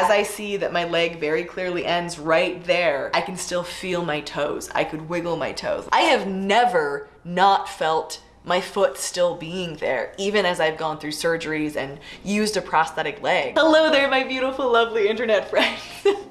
as I see that my leg very clearly ends right there, I can still feel my toes. I could wiggle my toes. I have never not felt my foot still being there, even as I've gone through surgeries and used a prosthetic leg. Hello there, my beautiful, lovely internet friends.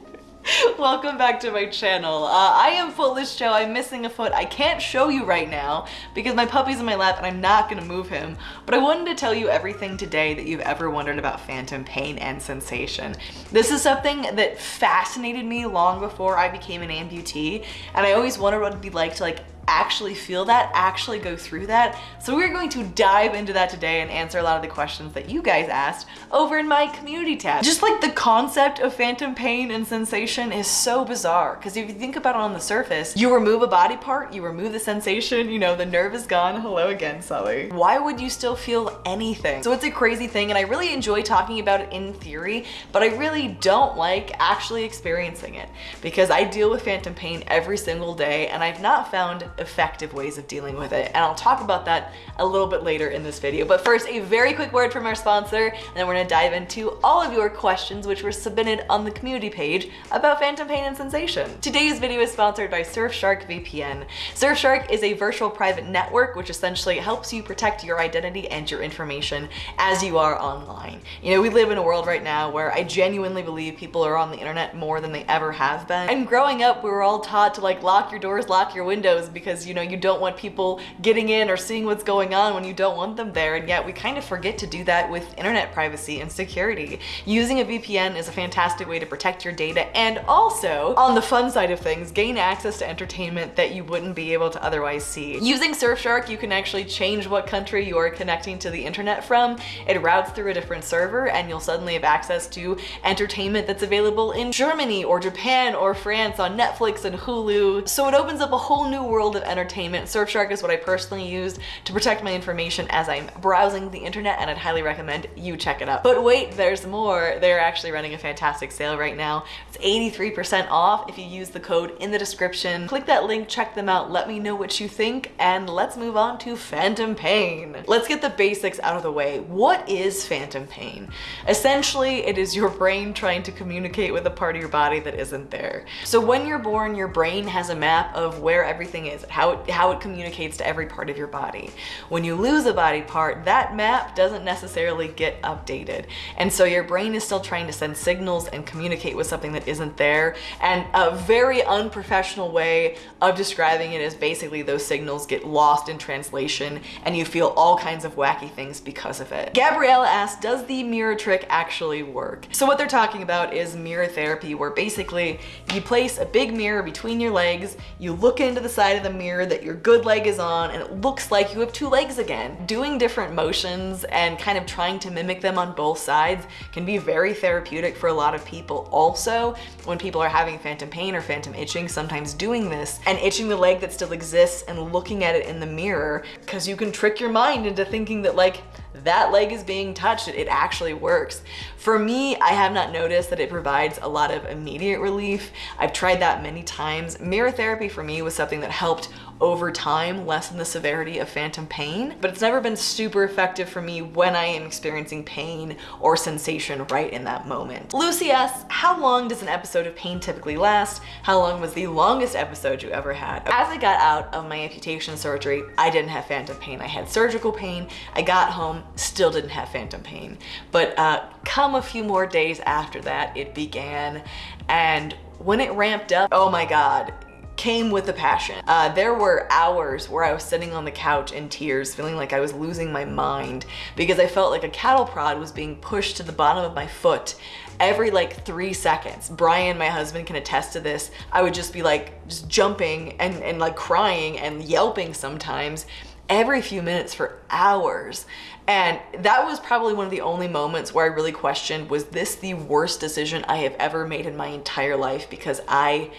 Welcome back to my channel. Uh, I am Footless Jo. I'm missing a foot. I can't show you right now because my puppy's in my lap and I'm not gonna move him. But I wanted to tell you everything today that you've ever wondered about phantom pain and sensation. This is something that fascinated me long before I became an amputee. And I always wondered what it'd be like to like actually feel that, actually go through that. So we're going to dive into that today and answer a lot of the questions that you guys asked over in my community tab. Just like the concept of phantom pain and sensation is so bizarre because if you think about it on the surface, you remove a body part, you remove the sensation, you know, the nerve is gone. Hello again, Sully. Why would you still feel anything? So it's a crazy thing and I really enjoy talking about it in theory, but I really don't like actually experiencing it because I deal with phantom pain every single day and I've not found effective ways of dealing with it. And I'll talk about that a little bit later in this video. But first, a very quick word from our sponsor, and then we're gonna dive into all of your questions which were submitted on the community page about phantom pain and sensation. Today's video is sponsored by Surfshark VPN. Surfshark is a virtual private network which essentially helps you protect your identity and your information as you are online. You know, we live in a world right now where I genuinely believe people are on the internet more than they ever have been. And growing up, we were all taught to like lock your doors, lock your windows because because you know you don't want people getting in or seeing what's going on when you don't want them there and yet we kind of forget to do that with internet privacy and security. Using a VPN is a fantastic way to protect your data and also on the fun side of things gain access to entertainment that you wouldn't be able to otherwise see. Using Surfshark you can actually change what country you are connecting to the internet from. It routes through a different server and you'll suddenly have access to entertainment that's available in Germany or Japan or France on Netflix and Hulu. So it opens up a whole new world of entertainment. Surfshark is what I personally used to protect my information as I'm browsing the internet and I'd highly recommend you check it out. But wait, there's more. They're actually running a fantastic sale right now. It's 83% off if you use the code in the description. Click that link, check them out, let me know what you think, and let's move on to phantom pain. Let's get the basics out of the way. What is phantom pain? Essentially, it is your brain trying to communicate with a part of your body that isn't there. So when you're born, your brain has a map of where everything is how it, how it communicates to every part of your body. When you lose a body part, that map doesn't necessarily get updated. And so your brain is still trying to send signals and communicate with something that isn't there. And a very unprofessional way of describing it is basically those signals get lost in translation and you feel all kinds of wacky things because of it. Gabriella asked, does the mirror trick actually work? So what they're talking about is mirror therapy, where basically you place a big mirror between your legs, you look into the side of the mirror that your good leg is on and it looks like you have two legs again. Doing different motions and kind of trying to mimic them on both sides can be very therapeutic for a lot of people. Also, when people are having phantom pain or phantom itching, sometimes doing this and itching the leg that still exists and looking at it in the mirror because you can trick your mind into thinking that like that leg is being touched, it actually works. For me, I have not noticed that it provides a lot of immediate relief. I've tried that many times. Mirror therapy for me was something that helped over time lessen the severity of phantom pain, but it's never been super effective for me when I am experiencing pain or sensation right in that moment. Lucy asks, how long does an episode of pain typically last? How long was the longest episode you ever had? As I got out of my amputation surgery, I didn't have phantom pain. I had surgical pain. I got home, still didn't have phantom pain. But uh, come a few more days after that, it began. And when it ramped up, oh my God, came with a passion. Uh, there were hours where I was sitting on the couch in tears, feeling like I was losing my mind because I felt like a cattle prod was being pushed to the bottom of my foot every like three seconds. Brian, my husband, can attest to this. I would just be like, just jumping and, and like crying and yelping sometimes every few minutes for hours. And that was probably one of the only moments where I really questioned, was this the worst decision I have ever made in my entire life? Because I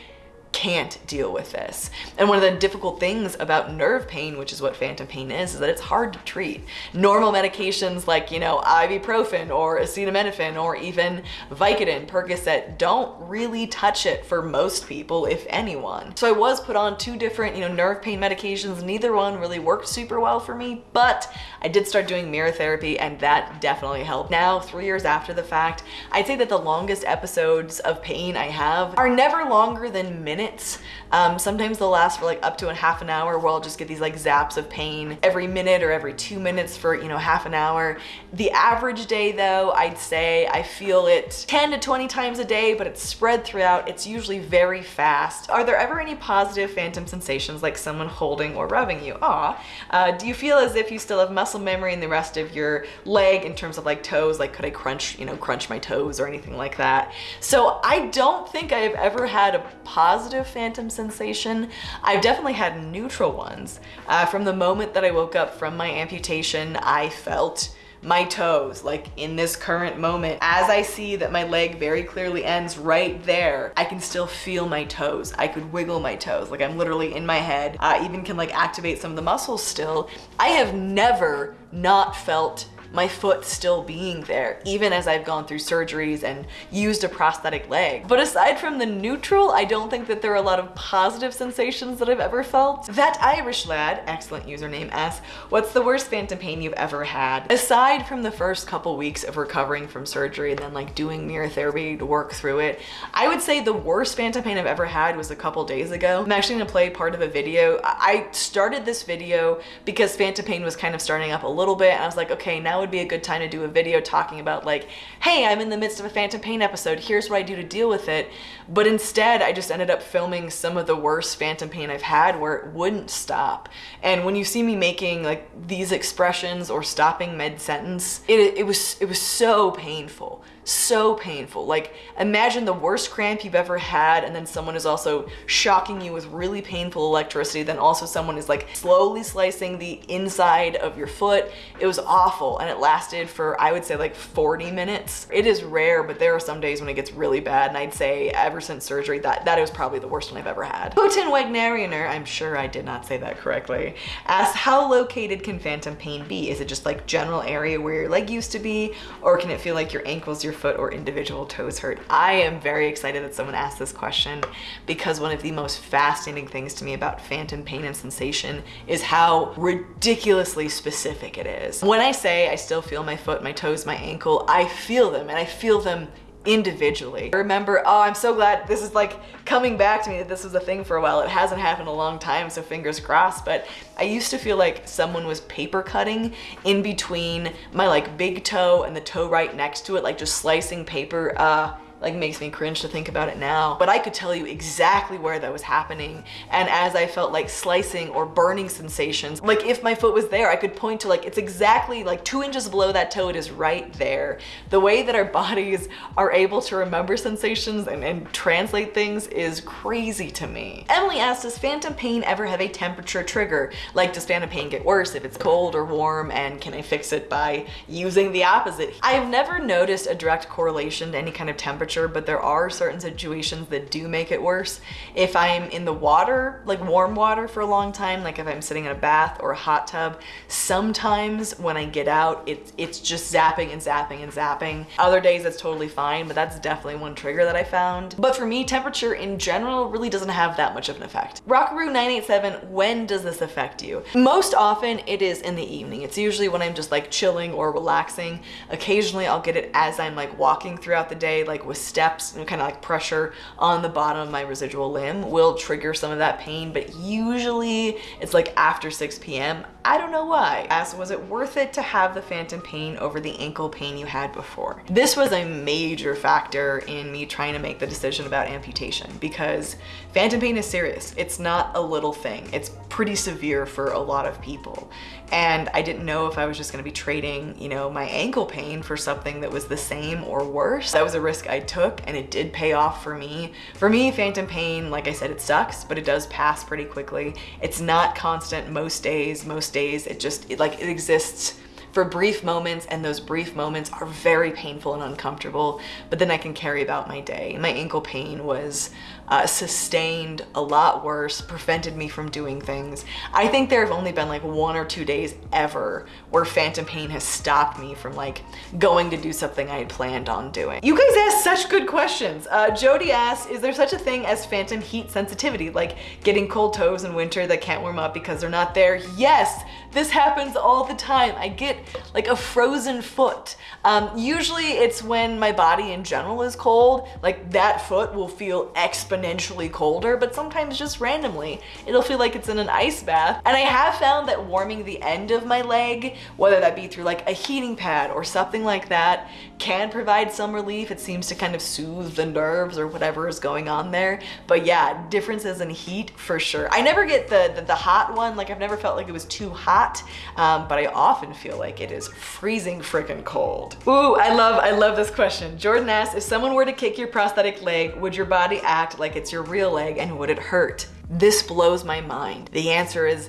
can't deal with this. And one of the difficult things about nerve pain, which is what phantom pain is, is that it's hard to treat. Normal medications like, you know, ibuprofen or acetaminophen or even Vicodin, Percocet don't really touch it for most people, if anyone. So I was put on two different, you know, nerve pain medications. Neither one really worked super well for me, but I did start doing mirror therapy and that definitely helped. Now, three years after the fact, I'd say that the longest episodes of pain I have are never longer than minutes minutes. Um, sometimes they'll last for like up to a half an hour where I'll just get these like zaps of pain every minute or every two minutes for, you know, half an hour. The average day though, I'd say I feel it 10 to 20 times a day, but it's spread throughout. It's usually very fast. Are there ever any positive phantom sensations like someone holding or rubbing you? Aw. Uh, do you feel as if you still have muscle memory in the rest of your leg in terms of like toes? Like could I crunch, you know, crunch my toes or anything like that? So I don't think I've ever had a positive phantom sensation. I've definitely had neutral ones. Uh, from the moment that I woke up from my amputation, I felt my toes, like in this current moment. As I see that my leg very clearly ends right there, I can still feel my toes. I could wiggle my toes, like I'm literally in my head. I even can like activate some of the muscles still. I have never not felt my foot still being there, even as I've gone through surgeries and used a prosthetic leg. But aside from the neutral, I don't think that there are a lot of positive sensations that I've ever felt. That Irish lad, excellent username S, what's the worst phantom pain you've ever had? Aside from the first couple weeks of recovering from surgery and then like doing mirror therapy to work through it, I would say the worst phantom pain I've ever had was a couple days ago. I'm actually gonna play part of a video. I started this video because phantom pain was kind of starting up a little bit and I was like, okay, now would be a good time to do a video talking about like, hey, I'm in the midst of a Phantom Pain episode, here's what I do to deal with it. But instead, I just ended up filming some of the worst Phantom Pain I've had where it wouldn't stop. And when you see me making like these expressions or stopping mid-sentence, it, it, was, it was so painful so painful. Like imagine the worst cramp you've ever had and then someone is also shocking you with really painful electricity. Then also someone is like slowly slicing the inside of your foot. It was awful and it lasted for I would say like 40 minutes. It is rare, but there are some days when it gets really bad and I'd say ever since surgery that, that was probably the worst one I've ever had. Putin Wagnerianer, I'm sure I did not say that correctly, asks how located can phantom pain be? Is it just like general area where your leg used to be or can it feel like your ankles, your foot or individual toes hurt? I am very excited that someone asked this question because one of the most fascinating things to me about phantom pain and sensation is how ridiculously specific it is. When I say I still feel my foot, my toes, my ankle, I feel them and I feel them individually. I remember, oh, I'm so glad this is like coming back to me that this was a thing for a while. It hasn't happened a long time, so fingers crossed, but I used to feel like someone was paper cutting in between my like big toe and the toe right next to it, like just slicing paper. Uh, like makes me cringe to think about it now. But I could tell you exactly where that was happening. And as I felt like slicing or burning sensations, like if my foot was there, I could point to like, it's exactly like two inches below that toe, it is right there. The way that our bodies are able to remember sensations and, and translate things is crazy to me. Emily asked, does phantom pain ever have a temperature trigger? Like does phantom pain get worse if it's cold or warm and can I fix it by using the opposite? I've never noticed a direct correlation to any kind of temperature temperature, but there are certain situations that do make it worse. If I'm in the water, like warm water for a long time, like if I'm sitting in a bath or a hot tub, sometimes when I get out, it's, it's just zapping and zapping and zapping. Other days it's totally fine, but that's definitely one trigger that I found. But for me, temperature in general really doesn't have that much of an effect. Rockaroo987, when does this affect you? Most often it is in the evening. It's usually when I'm just like chilling or relaxing. Occasionally I'll get it as I'm like walking throughout the day, like with steps and kind of like pressure on the bottom of my residual limb will trigger some of that pain, but usually it's like after 6 p.m. I don't know why. Asked, was it worth it to have the phantom pain over the ankle pain you had before? This was a major factor in me trying to make the decision about amputation because phantom pain is serious. It's not a little thing. It's pretty severe for a lot of people. And I didn't know if I was just gonna be trading, you know, my ankle pain for something that was the same or worse. That was a risk I took and it did pay off for me. For me, phantom pain, like I said, it sucks, but it does pass pretty quickly. It's not constant most days. Most days it just, it, like it exists for brief moments and those brief moments are very painful and uncomfortable, but then I can carry about my day. My ankle pain was uh, sustained a lot worse, prevented me from doing things. I think there have only been like one or two days ever where phantom pain has stopped me from like going to do something I had planned on doing. You guys ask such good questions. Uh, Jody asks, is there such a thing as phantom heat sensitivity, like getting cold toes in winter that can't warm up because they're not there? Yes, this happens all the time. I get like a frozen foot. Um, usually it's when my body in general is cold, like that foot will feel exponentially colder, but sometimes just randomly, it'll feel like it's in an ice bath. And I have found that warming the end of my leg, whether that be through like a heating pad or something like that, can provide some relief. It seems to kind of soothe the nerves or whatever is going on there. But yeah, differences in heat for sure. I never get the, the, the hot one, like I've never felt like it was too hot um, but I often feel like it is freezing freaking cold. Ooh, I love, I love this question. Jordan asks, if someone were to kick your prosthetic leg, would your body act like it's your real leg and would it hurt? This blows my mind. The answer is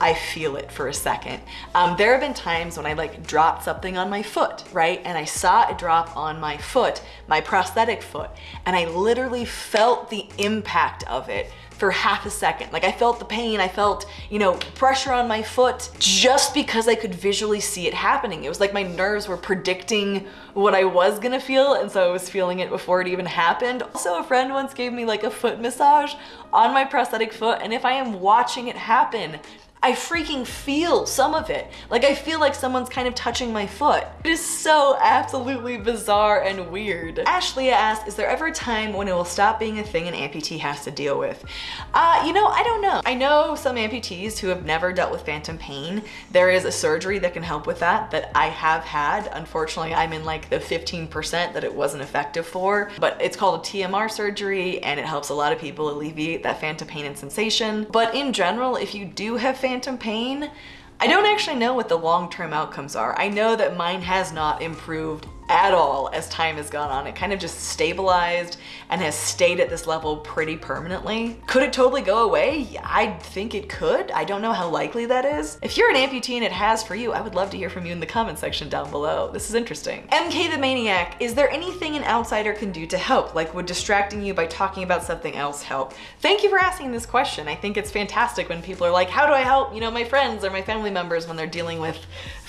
I feel it for a second. Um, there have been times when I like dropped something on my foot, right? And I saw it drop on my foot, my prosthetic foot, and I literally felt the impact of it for half a second. Like I felt the pain, I felt, you know, pressure on my foot just because I could visually see it happening. It was like my nerves were predicting what I was gonna feel and so I was feeling it before it even happened. Also, a friend once gave me like a foot massage on my prosthetic foot and if I am watching it happen, I freaking feel some of it. Like I feel like someone's kind of touching my foot. It is so absolutely bizarre and weird. Ashley asked, is there ever a time when it will stop being a thing an amputee has to deal with? Uh, you know, I don't know. I know some amputees who have never dealt with phantom pain. There is a surgery that can help with that that I have had. Unfortunately, I'm in like the 15% that it wasn't effective for, but it's called a TMR surgery and it helps a lot of people alleviate that phantom pain and sensation. But in general, if you do have phantom phantom pain, I don't actually know what the long-term outcomes are. I know that mine has not improved at all as time has gone on. It kind of just stabilized and has stayed at this level pretty permanently. Could it totally go away? I think it could. I don't know how likely that is. If you're an amputee and it has for you, I would love to hear from you in the comment section down below. This is interesting. MK the Maniac, is there anything an outsider can do to help? Like would distracting you by talking about something else help? Thank you for asking this question. I think it's fantastic when people are like, how do I help, you know, my friends or my family members when they're dealing with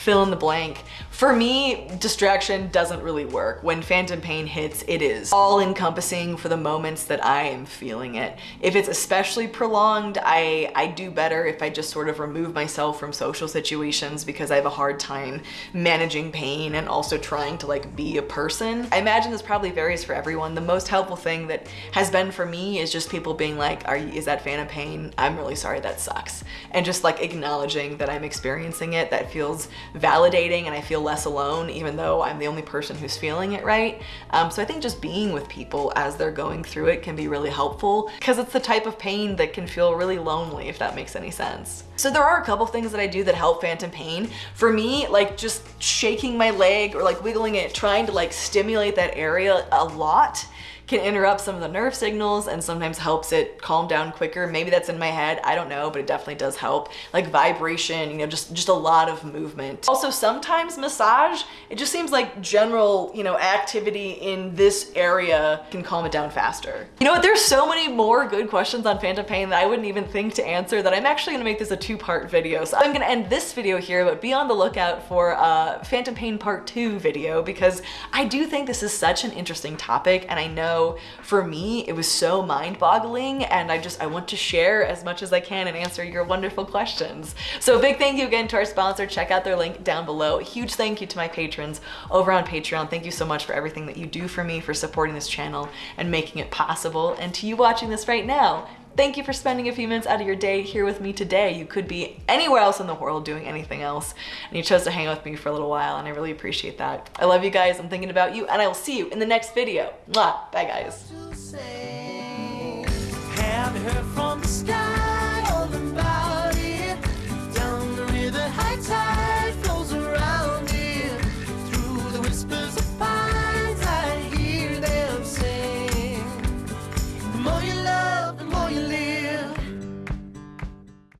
fill in the blank. For me, distraction doesn't really work. When phantom pain hits, it is all encompassing for the moments that I am feeling it. If it's especially prolonged, I, I do better if I just sort of remove myself from social situations because I have a hard time managing pain and also trying to like be a person. I imagine this probably varies for everyone. The most helpful thing that has been for me is just people being like, are you, is that phantom pain? I'm really sorry, that sucks. And just like acknowledging that I'm experiencing it, that feels validating and I feel less alone even though I'm the only person who's feeling it right. Um, so I think just being with people as they're going through it can be really helpful because it's the type of pain that can feel really lonely if that makes any sense. So there are a couple things that I do that help phantom pain. For me, like just shaking my leg or like wiggling it, trying to like stimulate that area a lot can interrupt some of the nerve signals and sometimes helps it calm down quicker. Maybe that's in my head, I don't know, but it definitely does help. Like vibration, you know, just, just a lot of movement. Also sometimes massage, it just seems like general, you know, activity in this area can calm it down faster. You know what, there's so many more good questions on phantom pain that I wouldn't even think to answer that I'm actually gonna make this a two-part video. So I'm gonna end this video here, but be on the lookout for a phantom pain part two video because I do think this is such an interesting topic and I know for me, it was so mind boggling and I just, I want to share as much as I can and answer your wonderful questions. So a big thank you again to our sponsor. Check out their link down below. Huge thank you to my patrons over on Patreon. Thank you so much for everything that you do for me, for supporting this channel and making it possible. And to you watching this right now, Thank you for spending a few minutes out of your day here with me today. You could be anywhere else in the world doing anything else, and you chose to hang out with me for a little while, and I really appreciate that. I love you guys, I'm thinking about you, and I will see you in the next video. Mwah! Bye, guys.